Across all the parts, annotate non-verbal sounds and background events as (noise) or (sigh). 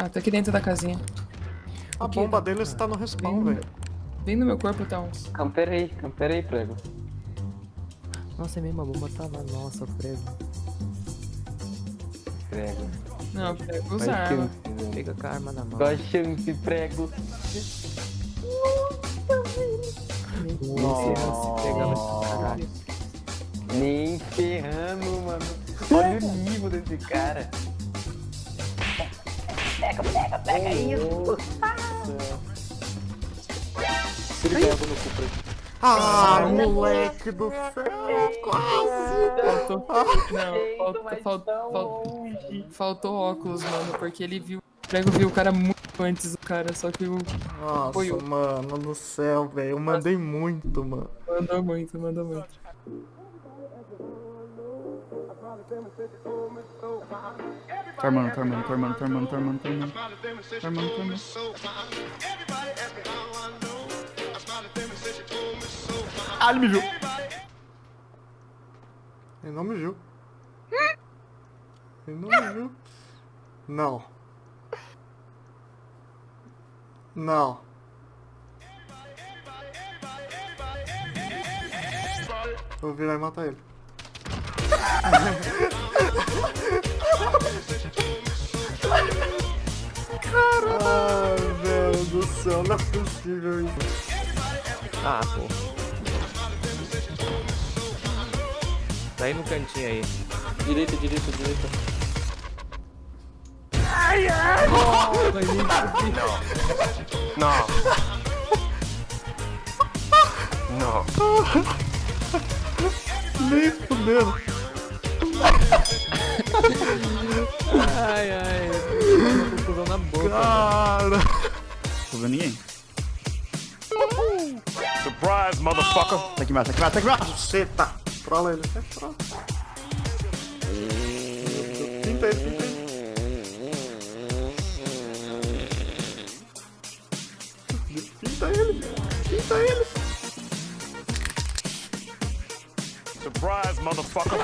Ah, tá aqui dentro da casinha. A O bomba dele está no respawn, velho. vem no meu corpo, tá uns. Camperei, camperei, prego. Nossa, é mesmo, a bomba tá lá. Nossa, prego. Prego. Não, Qual usa a arma. Pega com a arma na mão. Qual a chance, prego? Nossa, se pegava esse caralho. Nem ferrando, mano. Olha o nível desse cara. Pega, pega, pega isso. Ele pega no cu, prego. Ah, moleque do céu, quase. (laughs) Faltou. Não, faltou, faltou, faltou, faltou óculos, mano, porque ele viu. O prego viu o cara muito antes do cara, só que o. Nossa, Foi mano do céu, velho. Eu mandei muito, mano. Mandou muito, mandou muito. Tá armando, tá armando, tá armando, tá armando, tá armando, tá armando. Tá armando, tá armando. Ah, ele me viu. Ele não me viu. Ele não me viu. Não. Não. Eu vou virar e matar ele. Ai, velho do céu, não é possível isso. Ah, pô. Tá aí no cantinho aí. Direita, direita, direita. No. No. Nem fudendo. Ai, ai. Uma confusão na boca. Cara. Tô vendo ninguém. Surprise, motherfucker. Tá aqui embaixo, tá aqui embaixo, tá aqui embaixo. Seta. Trola ele. É, trola. Pinta ele, pinta ele. Pinta ele. Pinta ele. Surprise, motherfucker.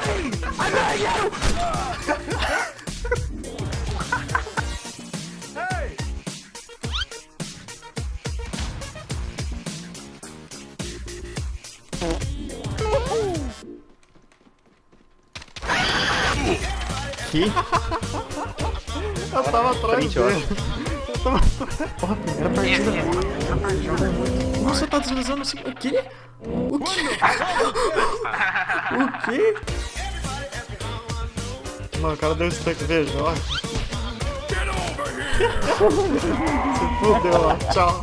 hey! Aqui. Eu tava atrás dele. Eu tava atrás. Porra, primeira partida. Nossa, tá deslizando assim. O quê? O quê? (laughs) o quê? Mano, o cara deu stack, veja, ó. Se fudeu, ó. Tchau.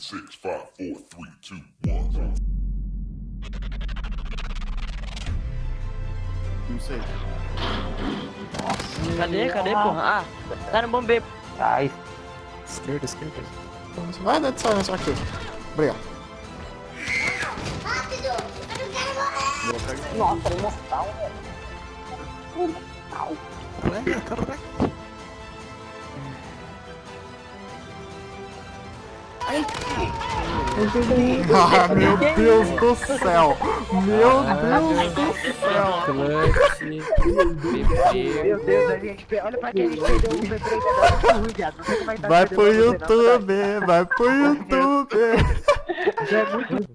Six, five, four, three, two, one. Não sei. Cadê? Cadê, porra? Ah, tá no bombeiro. Ai, Esquerda, esquerda. Vai dar de silêncio aqui. Obrigado. Nossa, ele mortal, velho. (laughs) Ah, meu Deus do céu. Meu Deus do céu. Meu Deus, a gente. Olha pra quem a gente perdeu é tá Vai pro. YouTube, vai pro YouTube. Já é muito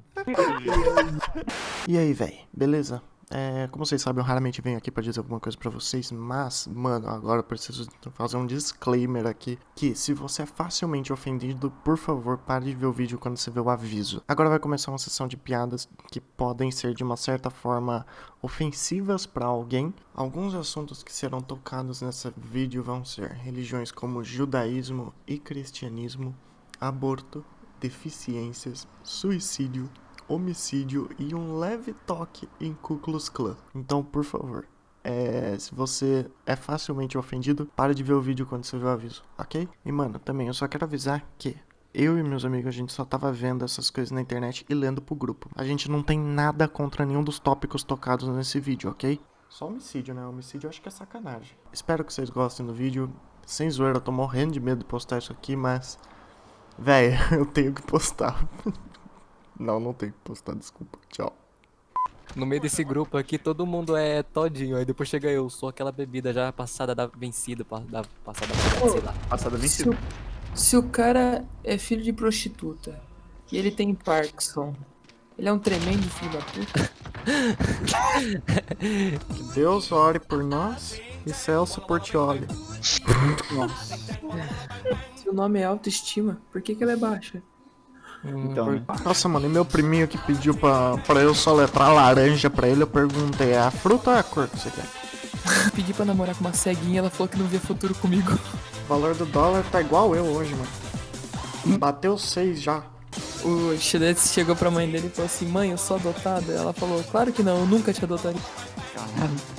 E aí, véi, beleza? É, como vocês sabem, eu raramente venho aqui pra dizer alguma coisa pra vocês, mas, mano, agora eu preciso fazer um disclaimer aqui, que se você é facilmente ofendido, por favor, pare de ver o vídeo quando você vê o aviso. Agora vai começar uma sessão de piadas que podem ser, de uma certa forma, ofensivas pra alguém. Alguns assuntos que serão tocados nesse vídeo vão ser religiões como judaísmo e cristianismo, aborto, deficiências, suicídio, homicídio e um leve toque em Ku Klux Klan. Então, por favor, é, se você é facilmente ofendido, para de ver o vídeo quando você vê o aviso, ok? E mano, também eu só quero avisar que eu e meus amigos, a gente só tava vendo essas coisas na internet e lendo pro grupo. A gente não tem nada contra nenhum dos tópicos tocados nesse vídeo, ok? Só homicídio, né? Homicídio eu acho que é sacanagem. Espero que vocês gostem do vídeo. Sem zoeira, eu tô morrendo de medo de postar isso aqui, mas. Véi, (laughs) eu tenho que postar. (laughs) não, não tenho que postar, desculpa. Tchau. No meio desse grupo aqui, todo mundo é todinho. Aí depois chega eu, sou aquela bebida já passada da vencida, da passada da sei lá. Passada Se vencida. o, se o cara é filho de prostituta e ele tem Parkinson, ele é um tremendo filho da puta. (laughs) Deus ore por nós e Celso Portioli. Se o nome é autoestima, por que, que ela é baixa? Então, né? Nossa, mano, e meu priminho que pediu pra, pra eu soletrar laranja pra ele, eu perguntei, é a fruta ou é a cor que você quer? (laughs) Pedi pra namorar com uma ceguinha, ela falou que não via futuro comigo. O valor do dólar tá igual eu hoje, mano. Bateu seis já. O Shredder chegou pra mãe dele e falou assim: Mãe, eu sou adotada. Ela falou: Claro que não, eu nunca te adotaria.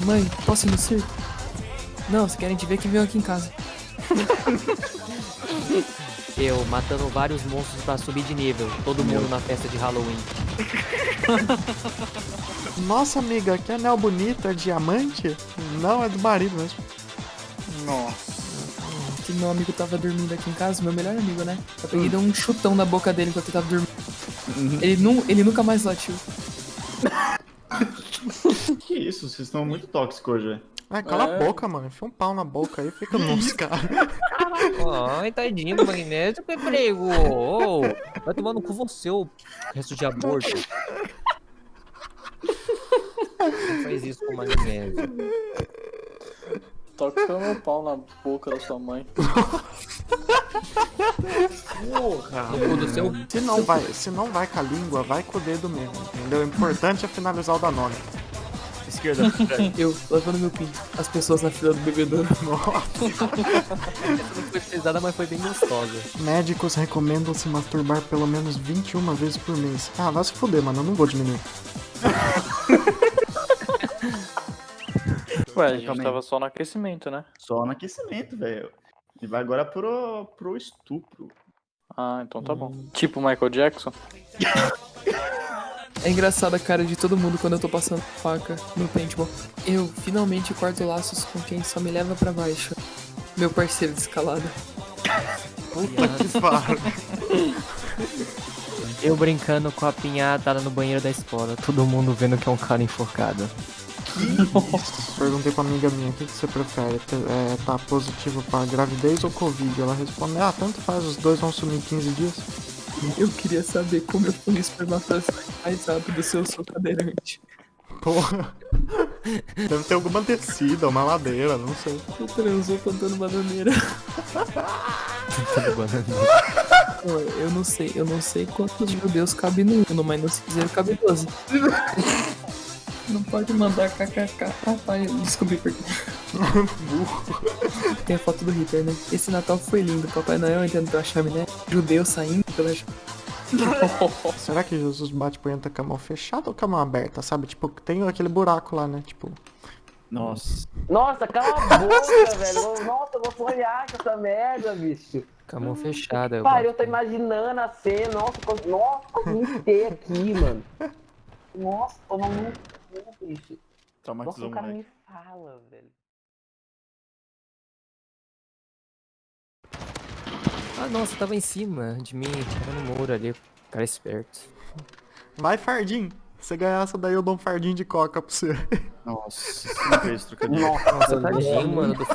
Mãe, posso ir no circo? Não, se querem te ver que venham aqui em casa. (laughs) Eu matando vários monstros pra subir de nível. Todo mundo na festa de Halloween. (laughs) Nossa, amiga, que anel bonito, é diamante? Não, é do marido mesmo. Nossa. Que meu amigo tava dormindo aqui em casa, meu melhor amigo, né? Eu peguei dei um chutão na boca dele enquanto ele tava dormindo. Ele, nu, ele nunca mais latiu. (laughs) Que isso, vocês estão muito tóxicos hoje, velho. Ai, cala a boca, mano. Enfia um pau na boca aí, fica nos caras. Ai, tadinho do magnésio, que prego. Ô, vai tomar no cu você, ô resto de aborto. Não faz isso com o magnésio. Toca o meu pau na boca da sua mãe. Do seu. Se não vai, se não vai com a língua, vai com o dedo mesmo, entendeu? O importante é finalizar o Danone. Esquerda. (laughs) Eu, lavando meu pinto. As pessoas na fila do bebedouro. (laughs) Essa não foi pesada, mas foi bem gostosa. Médicos recomendam se masturbar pelo menos 21 vezes por mês. Ah, vai se fuder, mano. Eu não vou diminuir. Ué, a gente tava só no aquecimento, né? Só no aquecimento, velho. E vai agora pro, pro estupro. Ah, então tá bom. Tipo Michael Jackson. (laughs) É engraçada a cara de todo mundo quando eu tô passando faca no paintball. Eu finalmente corto laços com quem só me leva pra baixo. Meu parceiro de escalada. Puta que (laughs) pariu. Eu brincando com a pinhata lá no banheiro da escola. Todo mundo vendo que é um cara enforcado. Perguntei pra amiga minha, o que, que você prefere? Ter- É, tá positivo pra gravidez ou Covid? Ela responde, ah, tanto faz, os dois vão sumir em 15 dias. Eu queria saber como eu fui espermatozoide mais rápido se eu sou cadeirante. Porra. Deve ter alguma descida, uma ladeira, não sei. Eu transou plantando bananeira. Banana. Pô, Eu não sei, eu não sei quantos judeus cabe no Uno, mas no cinzeiro cabe 12. Não pode mandar kkk. Ah, tá, eu descobri por quê. (laughs) Tem a foto do Hitler, né? Esse Natal foi lindo. Papai Noel entrando pela chaminé. Judeu saindo pela. (laughs) Será que Jesus bate punheta com a mão fechada ou com a mão aberta, sabe? Tipo, tem aquele buraco lá, né? Tipo, Nossa. Nossa, cala a boca, velho. Nossa, eu vou sonhar com essa merda, bicho. Com a mão fechada. Eu Pai, eu tô imaginando a cena. Nossa, co- nossa, vomitei aqui, mano. Nossa, tô muito bicho. Nossa, o cara me fala, velho. Ah, nossa, tava em cima de mim. Tava no muro ali. Cara esperto. vai fardinho. Se ganhar essa daí, eu dou um fardinho de coca pra você. Nossa, você não fez trocadilho. (laughs) Nossa, tadinho, mano. Do...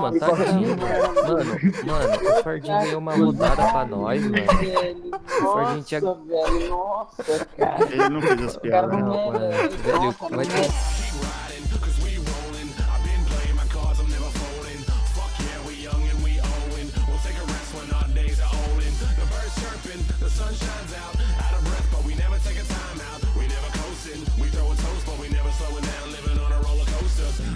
Mano, tadinho. Mano, mano, o Fardinho ganhou uma rodada pra nós, mano. Velho, O Fardinho tinha. nossa, velho, nossa, cara. Ele não fez as piadas. não Não, mano. Velho, Nossa,